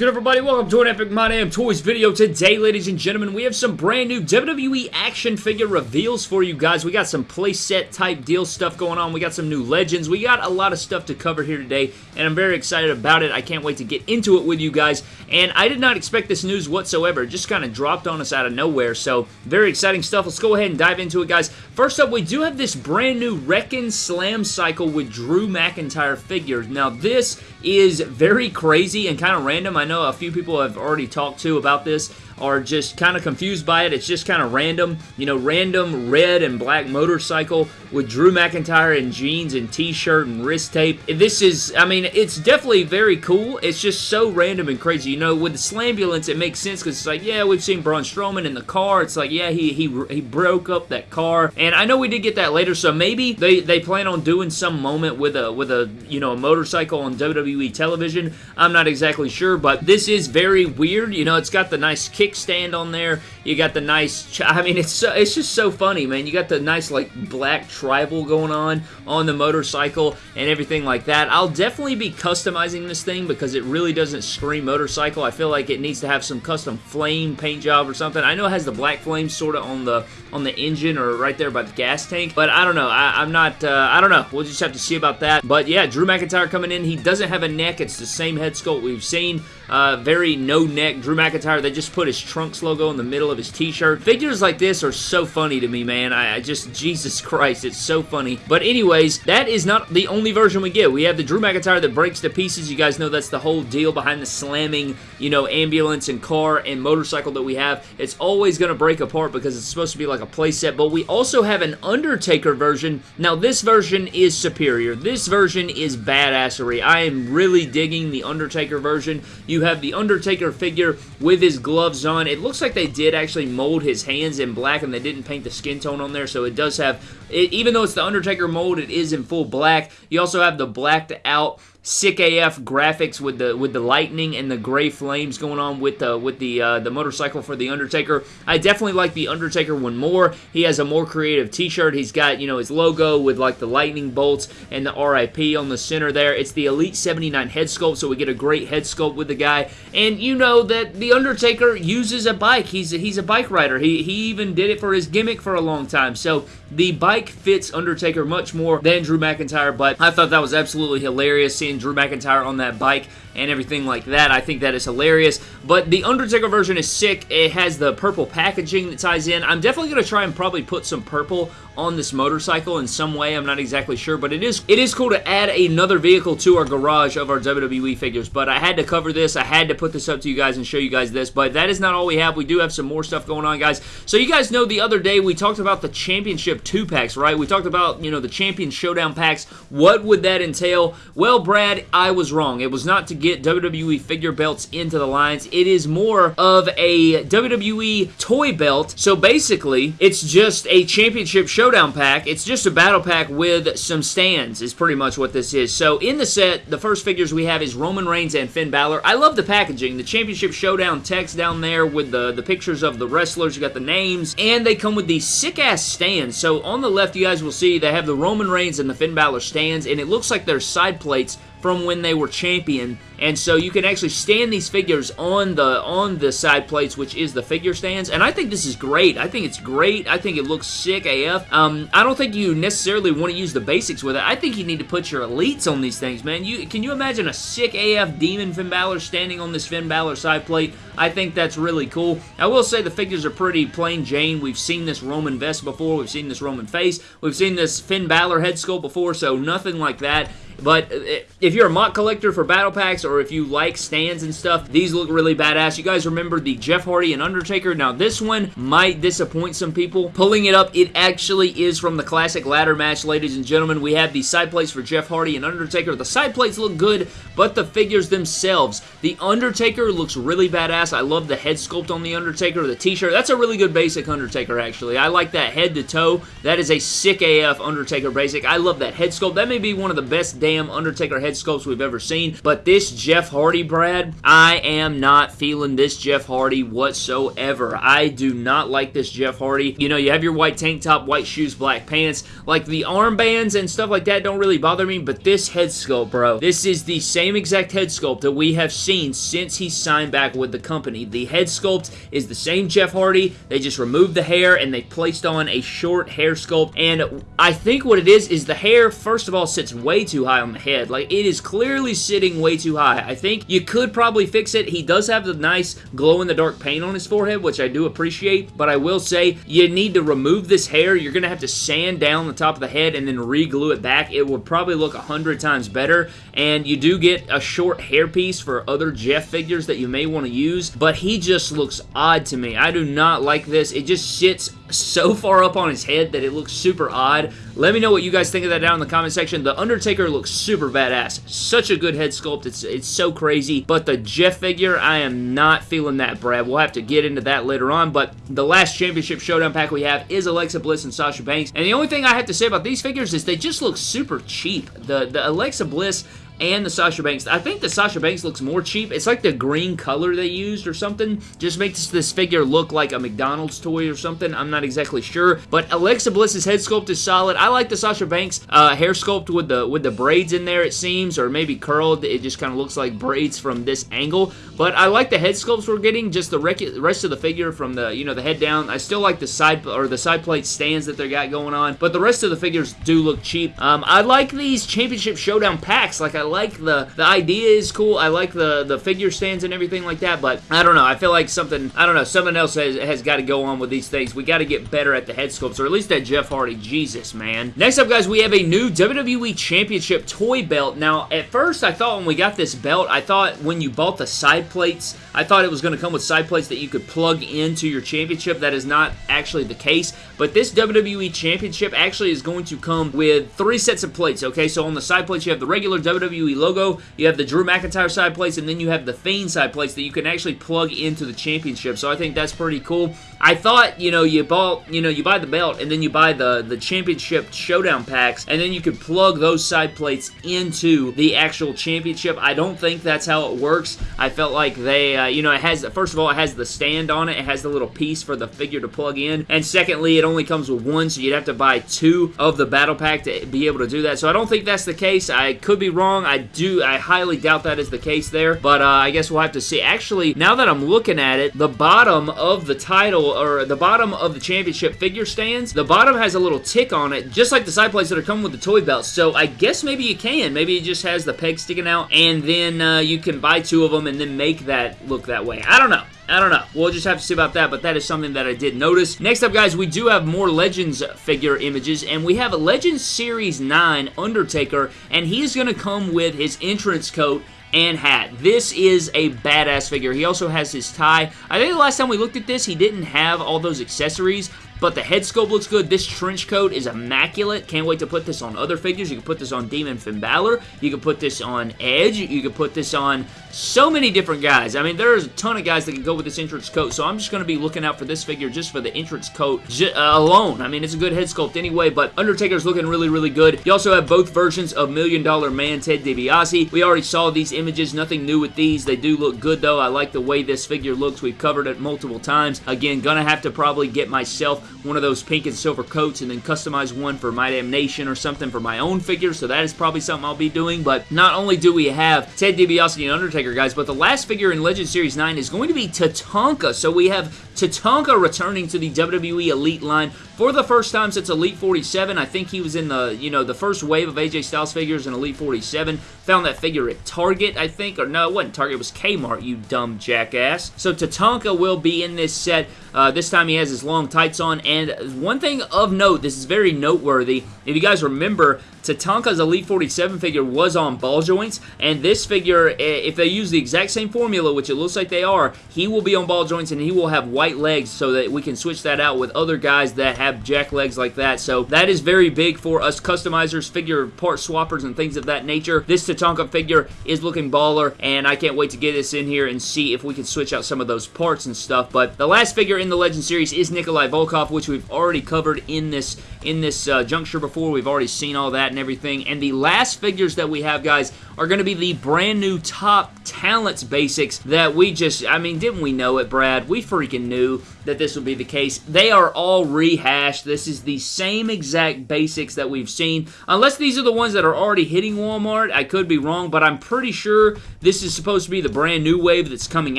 good, everybody? Welcome to an Epic My Damn Toys video. Today, ladies and gentlemen, we have some brand new WWE action figure reveals for you guys. We got some playset type deal stuff going on. We got some new legends. We got a lot of stuff to cover here today, and I'm very excited about it. I can't wait to get into it with you guys, and I did not expect this news whatsoever. It just kind of dropped on us out of nowhere, so very exciting stuff. Let's go ahead and dive into it, guys. First up, we do have this brand new Wrekkin' Slam Cycle with Drew McIntyre figures. Now, this is very crazy and kind of random. I know a few people have already talked to about this are just kind of confused by it. It's just kind of random, you know, random red and black motorcycle with Drew McIntyre in jeans and t-shirt and wrist tape. This is, I mean, it's definitely very cool. It's just so random and crazy. You know, with the Slambulance, it makes sense because it's like, yeah, we've seen Braun Strowman in the car. It's like, yeah, he, he, he broke up that car. And I know we did get that later, so maybe they, they plan on doing some moment with a, with a, you know, a motorcycle on WWE television. I'm not exactly sure, but this is very weird. You know, it's got the nice kickstand on there. You got the nice, I mean, it's so, it's just so funny, man. You got the nice, like, black tribal going on on the motorcycle and everything like that. I'll definitely be customizing this thing because it really doesn't scream motorcycle. I feel like it needs to have some custom flame paint job or something. I know it has the black flame sort of on the on the engine or right there by the gas tank, but I don't know. I, am not, uh, I don't know. We'll just have to see about that. But yeah, Drew McIntyre coming in. He doesn't have a neck. It's the same head sculpt we've seen. Uh, very no neck. Drew McIntyre, they just put his Trunks logo in the middle of his t-shirt. Figures like this are so funny to me, man. I, I just, Jesus Christ, it's so funny. But anyways, that is not the only version we get. We have the Drew McIntyre that breaks to pieces. You guys know that's the whole deal behind the slamming, you know, ambulance and car and motorcycle that we have. It's always going to break apart because it's supposed to be like a playset, but we also have an Undertaker version. Now, this version is superior. This version is badassery. I am really digging the Undertaker version. You have the Undertaker figure with his gloves on. It looks like they did actually mold his hands in black and they didn't paint the skin tone on there, so it does have, it, even though it's the Undertaker mold, it is in full black. You also have the blacked out sick AF graphics with the with the lightning and the gray flames going on with the with the uh, the motorcycle for the Undertaker. I definitely like the Undertaker one more. He has a more creative T-shirt. He's got you know his logo with like the lightning bolts and the RIP on the center there. It's the Elite 79 head sculpt, so we get a great head sculpt with the guy. And you know that the Undertaker uses a bike. He's a, he's a bike rider. He he even did it for his gimmick for a long time. So the bike fits Undertaker much more than Drew McIntyre. But I thought that was absolutely hilarious seeing Drew McIntyre on that bike and everything like that. I think that is hilarious. But the Undertaker version is sick. It has the purple packaging that ties in. I'm definitely going to try and probably put some purple on this motorcycle in some way. I'm not exactly sure, but it is it is cool to add another vehicle to our garage of our WWE figures. But I had to cover this. I had to put this up to you guys and show you guys this. But that is not all we have. We do have some more stuff going on, guys. So you guys know the other day we talked about the Championship 2-packs, right? We talked about, you know, the Champion Showdown packs. What would that entail? Well, Brad, I was wrong. It was not to get WWE figure belts into the lines. It is more of a WWE toy belt. So basically, it's just a Championship Showdown pack. It's just a battle pack with some stands is pretty much what this is. So in the set, the first figures we have is Roman Reigns and Finn Balor. I love the packaging. The Championship Showdown text down there with the, the pictures of the wrestlers. You got the names. And they come with these sick-ass stands. So on the left, you guys will see they have the Roman Reigns and the Finn Balor stands. And it looks like they're side plates from when they were champion and so you can actually stand these figures on the on the side plates which is the figure stands. And I think this is great. I think it's great. I think it looks sick AF um, I don't think you necessarily want to use the basics with it. I think you need to put your elites on these things man. You can you imagine a sick AF Demon Finn Balor standing on this Finn Balor side plate? I think that's really cool. I will say the figures are pretty plain Jane. We've seen this Roman vest before. We've seen this Roman face. We've seen this Finn Balor head sculpt before so nothing like that. But uh, if you're a mock collector for battle packs or if you like stands and stuff, these look really badass. You guys remember the Jeff Hardy and Undertaker? Now this one might disappoint some people. Pulling it up, it actually is from the classic ladder match, ladies and gentlemen. We have the side plates for Jeff Hardy and Undertaker. The side plates look good, but the figures themselves. The Undertaker looks really badass. I love the head sculpt on the Undertaker, the t-shirt. That's a really good basic Undertaker, actually. I like that head to toe. That is a sick AF Undertaker basic. I love that head sculpt. That may be one of the best damn Undertaker head sculpts we've ever seen, but this Jeff Hardy, Brad, I am not feeling this Jeff Hardy whatsoever. I do not like this Jeff Hardy. You know, you have your white tank top, white shoes, black pants. Like the armbands and stuff like that don't really bother me, but this head sculpt, bro, this is the same exact head sculpt that we have seen since he signed back with the company. The head sculpt is the same Jeff Hardy. They just removed the hair and they placed on a short hair sculpt. And I think what it is, is the hair, first of all, sits way too high on the head. Like, it is clearly sitting way too high. I think you could probably fix it. He does have the nice glow-in-the-dark paint on his forehead, which I do appreciate, but I will say you need to remove this hair. You're going to have to sand down the top of the head and then re-glue it back. It would probably look a hundred times better, and you do get a short hairpiece for other Jeff figures that you may want to use, but he just looks odd to me. I do not like this. It just sits so far up on his head that it looks super odd. Let me know what you guys think of that down in the comment section. The Undertaker looks super badass. Such a good head sculpt. It's, it's so crazy. But the Jeff figure, I am not feeling that, Brad. We'll have to get into that later on. But the last Championship Showdown pack we have is Alexa Bliss and Sasha Banks. And the only thing I have to say about these figures is they just look super cheap. The, the Alexa Bliss and the Sasha Banks. I think the Sasha Banks looks more cheap. It's like the green color they used or something. Just makes this figure look like a McDonald's toy or something. I'm not exactly sure. But Alexa Bliss's head sculpt is solid. I like the Sasha Banks uh, hair sculpt with the with the braids in there, it seems, or maybe curled. It just kind of looks like braids from this angle. But I like the head sculpts we're getting. Just the rest of the figure from the, you know, the head down. I still like the side or the side plate stands that they got going on. But the rest of the figures do look cheap. Um, I like these Championship Showdown packs. Like, I like the the idea is cool. I like the the figure stands and everything like that, but I don't know. I feel like something I don't know. Something else has, has got to go on with these things. We got to get better at the head sculpts, or at least at Jeff Hardy. Jesus, man. Next up, guys, we have a new WWE Championship toy belt. Now, at first, I thought when we got this belt, I thought when you bought the side plates, I thought it was going to come with side plates that you could plug into your championship. That is not actually the case, but this WWE Championship actually is going to come with three sets of plates, okay? So on the side plates, you have the regular WWE logo logo, you have the Drew McIntyre side plates, and then you have the Fiend side plates that you can actually plug into the championship. So I think that's pretty cool. I thought, you know, you bought, you know, you buy the belt and then you buy the, the championship showdown packs and then you could plug those side plates into the actual championship. I don't think that's how it works. I felt like they, uh, you know, it has, first of all, it has the stand on it. It has the little piece for the figure to plug in. And secondly, it only comes with one, so you'd have to buy two of the battle pack to be able to do that. So I don't think that's the case. I could be wrong. I do, I highly doubt that is the case there. But uh, I guess we'll have to see. Actually, now that I'm looking at it, the bottom of the title or the bottom of the championship figure stands, the bottom has a little tick on it, just like the side plates that are coming with the toy belts. So I guess maybe you can. Maybe it just has the peg sticking out, and then uh, you can buy two of them and then make that look that way. I don't know. I don't know. We'll just have to see about that, but that is something that I did notice. Next up, guys, we do have more Legends figure images, and we have a Legends Series 9 Undertaker, and he's going to come with his entrance coat and hat. This is a badass figure. He also has his tie. I think the last time we looked at this, he didn't have all those accessories, but the head sculpt looks good. This trench coat is immaculate. Can't wait to put this on other figures. You can put this on Demon Finn Balor. You can put this on Edge. You can put this on so many different guys. I mean, there's a ton of guys that can go with this entrance coat, so I'm just going to be looking out for this figure just for the entrance coat uh, alone. I mean, it's a good head sculpt anyway, but Undertaker's looking really, really good. You also have both versions of Million Dollar Man Ted DiBiase. We already saw these images. Nothing new with these. They do look good, though. I like the way this figure looks. We've covered it multiple times. Again, gonna have to probably get myself one of those pink and silver coats and then customize one for My Damn Nation or something for my own figure, so that is probably something I'll be doing, but not only do we have Ted DiBiase and Undertaker guys. But the last figure in Legend Series 9 is going to be Tatanka. So we have Tatanka returning to the WWE Elite line for the first time since Elite 47. I think he was in the, you know, the first wave of AJ Styles figures in Elite 47. Found that figure at Target, I think. Or no, it wasn't Target. It was Kmart, you dumb jackass. So Tatanka will be in this set. Uh, this time he has his long tights on. And one thing of note, this is very noteworthy. If you guys remember, Tatanka's Elite 47 figure was on ball joints, and this figure, if they use the exact same formula, which it looks like they are, he will be on ball joints and he will have white legs so that we can switch that out with other guys that have jack legs like that. So that is very big for us customizers, figure part swappers, and things of that nature. This Tatanka figure is looking baller, and I can't wait to get this in here and see if we can switch out some of those parts and stuff. But the last figure in the Legend Series is Nikolai Volkov, which we've already covered in this in this uh, juncture before. We've already seen all that and everything. And the last figures that we have, guys, are going to be the brand new top talents basics that we just, I mean, didn't we know it, Brad? We freaking knew that this would be the case. They are all rehashed. This is the same exact basics that we've seen. Unless these are the ones that are already hitting Walmart. I could be wrong, but I'm pretty sure this is supposed to be the brand new wave that's coming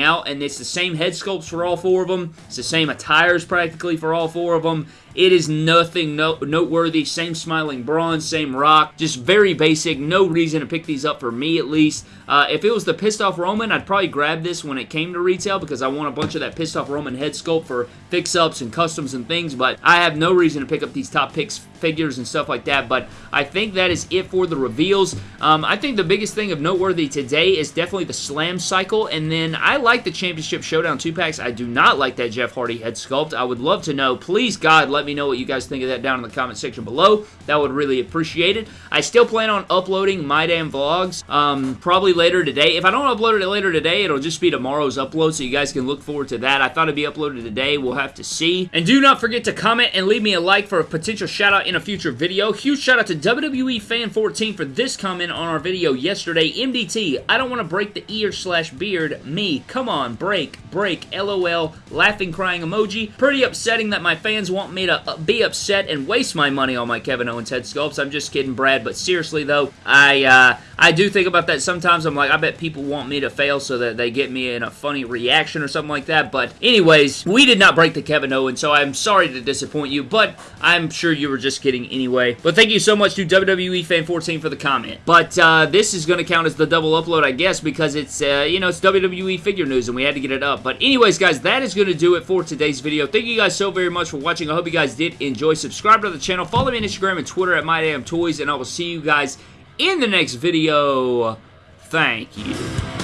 out, and it's the same head sculpts for all four of them. It's the same attires practically for all four of them. It is nothing no noteworthy. Same smiling bronze, same rock. Just very basic. No reason to pick these up for me at least. Uh, if it was the Pissed Off Roman, I'd probably grab this when it came to retail because I want a bunch of that Pissed Off Roman head sculpt for fix-ups and customs and things, but I have no reason to pick up these top picks figures and stuff like that, but I think that is it for the reveals. Um, I think the biggest thing of noteworthy today is definitely the Slam Cycle, and then I like the Championship Showdown 2-packs. I do not like that Jeff Hardy head sculpt. I would love to know. Please, God, let me know what you guys think of that down in the comment section below. That would really appreciate it. I still plan on uploading my damn vlogs um, probably later today. If I don't upload it later today, it'll just be tomorrow's upload, so you guys can look forward to that. I thought it'd be uploaded today. We'll have to see. And do not forget to comment and leave me a like for a potential shout out in a future video. Huge shout out to WWE Fan 14 for this comment on our video yesterday. MDT, I don't want to break the ear slash beard. Me, come on, break, break, LOL, laughing crying emoji. Pretty upsetting that my fans want me to uh, be upset and waste my money on my Kevin Owens head sculpts. I'm just kidding, Brad, but seriously though, I, uh, I do think about that sometimes. I'm like, I bet people want me to fail so that they get me in a funny reaction or something like that, but anyways, we did not break the Kevin Owens, so I'm sorry to disappoint you, but I'm sure you were kidding anyway. But thank you so much to WWE Fan 14 for the comment. But uh, this is going to count as the double upload, I guess, because it's, uh, you know, it's WWE figure news and we had to get it up. But anyways, guys, that is going to do it for today's video. Thank you guys so very much for watching. I hope you guys did enjoy. Subscribe to the channel. Follow me on Instagram and Twitter at MyDamnToys, and I will see you guys in the next video. Thank you.